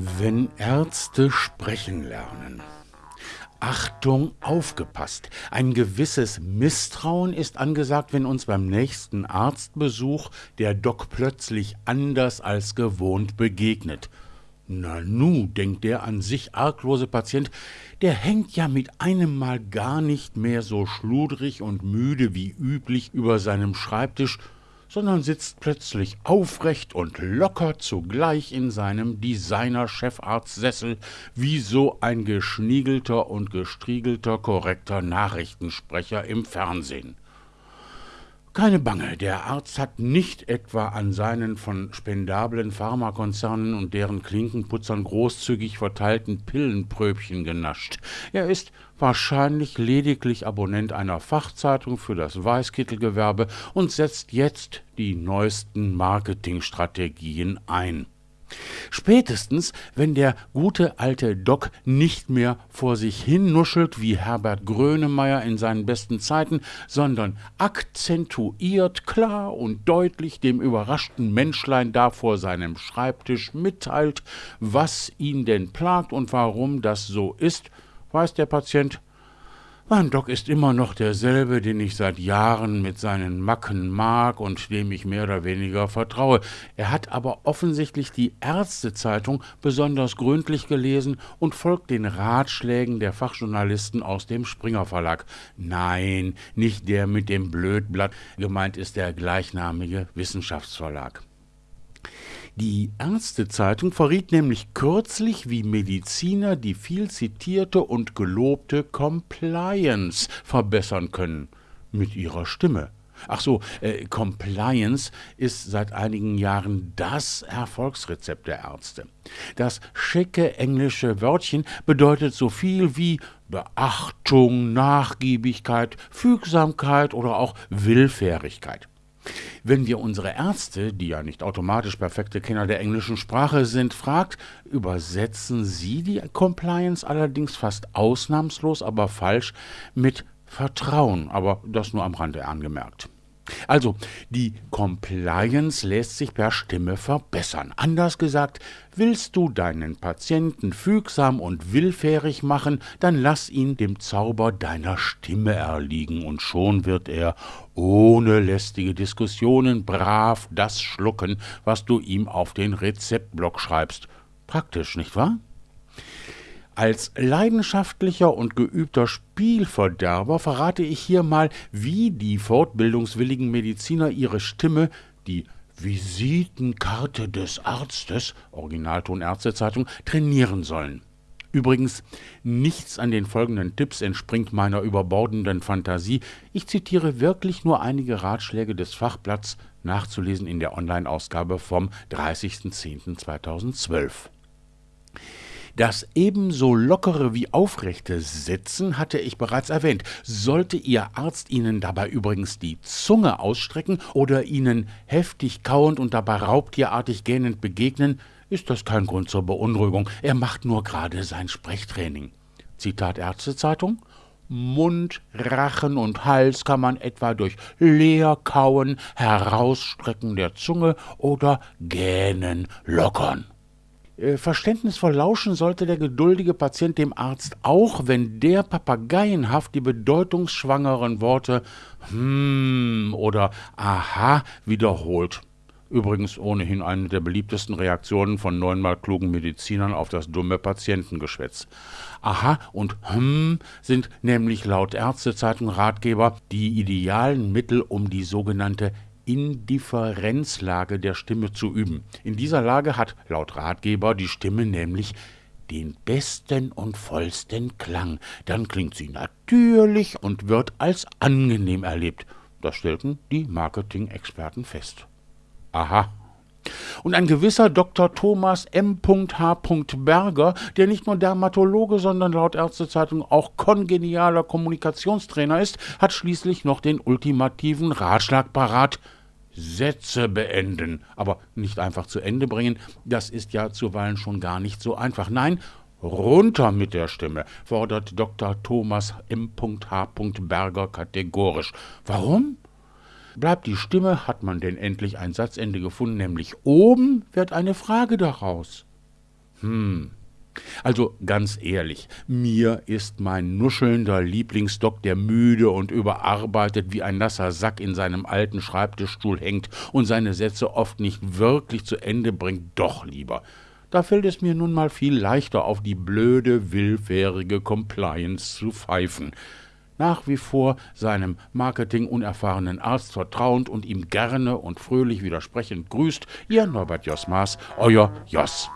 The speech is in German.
Wenn Ärzte sprechen lernen. Achtung, aufgepasst. Ein gewisses Misstrauen ist angesagt, wenn uns beim nächsten Arztbesuch der Doc plötzlich anders als gewohnt begegnet. Na nu, denkt der an sich arglose Patient, der hängt ja mit einem Mal gar nicht mehr so schludrig und müde wie üblich über seinem Schreibtisch sondern sitzt plötzlich aufrecht und locker zugleich in seinem Designer-Chefarztsessel wie so ein geschniegelter und gestriegelter korrekter Nachrichtensprecher im Fernsehen. Keine Bange, der Arzt hat nicht etwa an seinen von spendablen Pharmakonzernen und deren Klinkenputzern großzügig verteilten Pillenpröbchen genascht. Er ist wahrscheinlich lediglich Abonnent einer Fachzeitung für das Weißkittelgewerbe und setzt jetzt die neuesten Marketingstrategien ein. Spätestens, wenn der gute alte Doc nicht mehr vor sich hin nuschelt wie Herbert Grönemeyer in seinen besten Zeiten, sondern akzentuiert, klar und deutlich dem überraschten Menschlein da vor seinem Schreibtisch mitteilt, was ihn denn plagt und warum das so ist, weiß der Patient mein Doc ist immer noch derselbe, den ich seit Jahren mit seinen Macken mag und dem ich mehr oder weniger vertraue. Er hat aber offensichtlich die Ärztezeitung besonders gründlich gelesen und folgt den Ratschlägen der Fachjournalisten aus dem Springer Verlag. Nein, nicht der mit dem Blödblatt, gemeint ist der gleichnamige Wissenschaftsverlag. Die Ärztezeitung verriet nämlich kürzlich, wie Mediziner die viel zitierte und gelobte Compliance verbessern können. Mit ihrer Stimme. Ach so, äh, Compliance ist seit einigen Jahren das Erfolgsrezept der Ärzte. Das schicke englische Wörtchen bedeutet so viel wie Beachtung, Nachgiebigkeit, Fügsamkeit oder auch Willfährigkeit. Wenn wir unsere Ärzte, die ja nicht automatisch perfekte Kenner der englischen Sprache sind, fragt, übersetzen sie die Compliance allerdings fast ausnahmslos, aber falsch mit Vertrauen, aber das nur am Rande angemerkt. Also, die Compliance lässt sich per Stimme verbessern. Anders gesagt, willst du deinen Patienten fügsam und willfährig machen, dann lass ihn dem Zauber deiner Stimme erliegen, und schon wird er ohne lästige Diskussionen brav das schlucken, was du ihm auf den Rezeptblock schreibst. Praktisch, nicht wahr? Als leidenschaftlicher und geübter Spielverderber verrate ich hier mal, wie die fortbildungswilligen Mediziner ihre Stimme, die Visitenkarte des Arztes, Originalton Ärztezeitung, trainieren sollen. Übrigens, nichts an den folgenden Tipps entspringt meiner überbordenden Fantasie. Ich zitiere wirklich nur einige Ratschläge des Fachblatts, nachzulesen in der Online-Ausgabe vom 30.10.2012. Das ebenso lockere wie aufrechte Sitzen hatte ich bereits erwähnt. Sollte Ihr Arzt Ihnen dabei übrigens die Zunge ausstrecken oder Ihnen heftig kauend und dabei raubtierartig gähnend begegnen, ist das kein Grund zur Beunruhigung. Er macht nur gerade sein Sprechtraining. Zitat Ärztezeitung. Mund, Rachen und Hals kann man etwa durch Leerkauen, Herausstrecken der Zunge oder Gähnen lockern. Äh, verständnisvoll lauschen sollte der geduldige Patient dem Arzt auch, wenn der papageienhaft die bedeutungsschwangeren Worte hm oder aha wiederholt. Übrigens ohnehin eine der beliebtesten Reaktionen von neunmal klugen Medizinern auf das dumme Patientengeschwätz. Aha und hm sind nämlich laut Ärztezeitung Ratgeber die idealen Mittel, um die sogenannte Indifferenzlage der Stimme zu üben. In dieser Lage hat laut Ratgeber die Stimme nämlich den besten und vollsten Klang. Dann klingt sie natürlich und wird als angenehm erlebt. Das stellten die Marketing-Experten fest. Aha. Und ein gewisser Dr. Thomas M. H. Berger, der nicht nur Dermatologe, sondern laut Ärztezeitung auch kongenialer Kommunikationstrainer ist, hat schließlich noch den ultimativen Ratschlag parat – Sätze beenden, aber nicht einfach zu Ende bringen, das ist ja zuweilen schon gar nicht so einfach. Nein, runter mit der Stimme, fordert Dr. Thomas M. H. Berger kategorisch. Warum? Bleibt die Stimme, hat man denn endlich ein Satzende gefunden, nämlich oben wird eine Frage daraus. Hm. Also ganz ehrlich, mir ist mein nuschelnder Lieblingsdoc, der müde und überarbeitet wie ein nasser Sack in seinem alten Schreibtischstuhl hängt und seine Sätze oft nicht wirklich zu Ende bringt, doch lieber. Da fällt es mir nun mal viel leichter, auf die blöde, willfährige Compliance zu pfeifen. Nach wie vor seinem marketingunerfahrenen Arzt vertrauend und ihm gerne und fröhlich widersprechend grüßt Ihr Norbert Joss Maas, euer Joss.